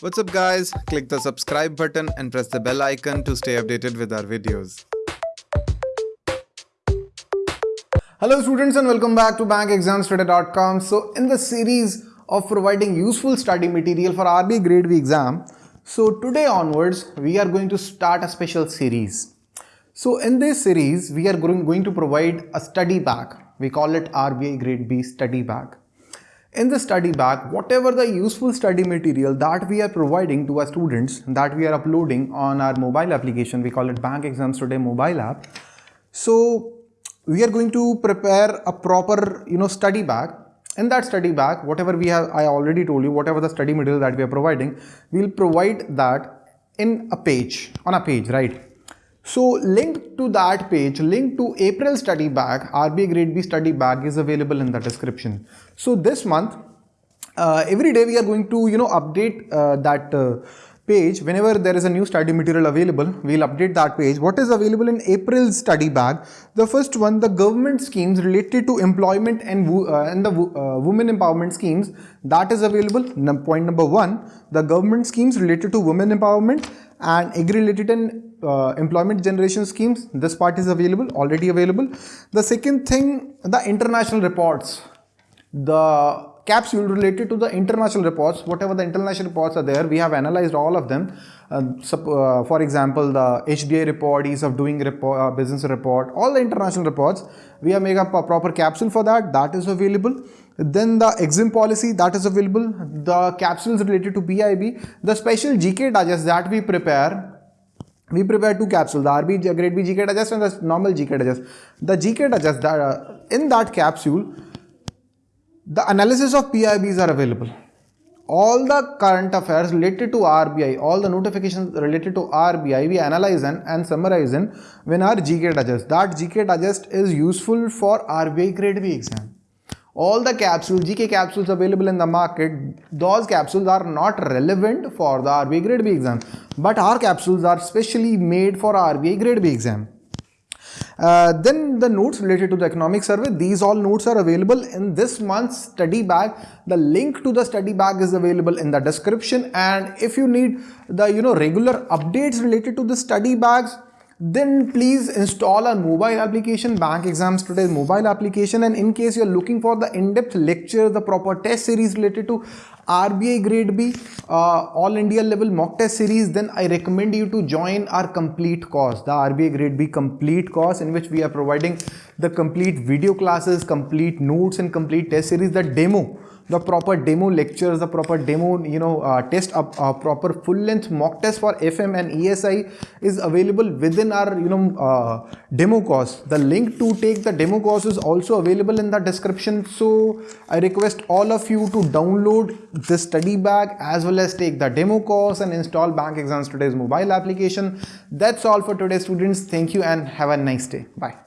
What's up guys? Click the subscribe button and press the bell icon to stay updated with our videos. Hello students and welcome back to bankexamstoday.com. So in the series of providing useful study material for RBI grade B exam, so today onwards we are going to start a special series. So in this series we are going to provide a study bag. We call it RBI grade B study bag. In the study bag, whatever the useful study material that we are providing to our students that we are uploading on our mobile application, we call it Bank Exams Today mobile app. So we are going to prepare a proper, you know, study bag. In that study bag, whatever we have, I already told you, whatever the study material that we are providing, we'll provide that in a page, on a page, right? So link to that page, link to April study bag, RBI grade B study bag is available in the description. So this month, uh, every day we are going to, you know, update uh, that uh, page. Whenever there is a new study material available we'll update that page. What is available in april study bag? The first one the government schemes related to employment and, uh, and the uh, women empowerment schemes that is available. Point number one the government schemes related to women empowerment and agri related and uh, employment generation schemes this part is available already available. The second thing the international reports. The capsule related to the international reports whatever the international reports are there we have analyzed all of them. Uh, uh, for example the HDA report ease of doing report, uh, business report all the international reports we have made up a proper capsule for that that is available. Then the exam policy that is available. The capsules related to PIB, the special GK digest that we prepare we prepare two capsules, the RB grade B GK digest and the normal GK digest. The GK digest, that, uh, in that capsule, the analysis of PIBs are available. All the current affairs related to RBI, all the notifications related to RBI, we analyze and, and summarize in when our GK digest. That GK digest is useful for RBI grade B exam all the capsules, GK capsules available in the market, those capsules are not relevant for the RBI grade B exam. But our capsules are specially made for RBI grade B exam. Uh, then the notes related to the economic survey, these all notes are available in this month's study bag. The link to the study bag is available in the description and if you need the you know regular updates related to the study bags, then please install a mobile application bank exams today mobile application and in case you're looking for the in-depth lecture the proper test series related to RBI grade B uh, all India level mock test series then I recommend you to join our complete course the RBI grade B complete course in which we are providing the complete video classes complete notes and complete test series the demo the proper demo lectures, the proper demo, you know, uh, test, a uh, proper full-length mock test for FM and ESI is available within our, you know, uh, demo course. The link to take the demo course is also available in the description. So I request all of you to download this study bag as well as take the demo course and install Bank Exams Today's mobile application. That's all for today, students. Thank you and have a nice day. Bye.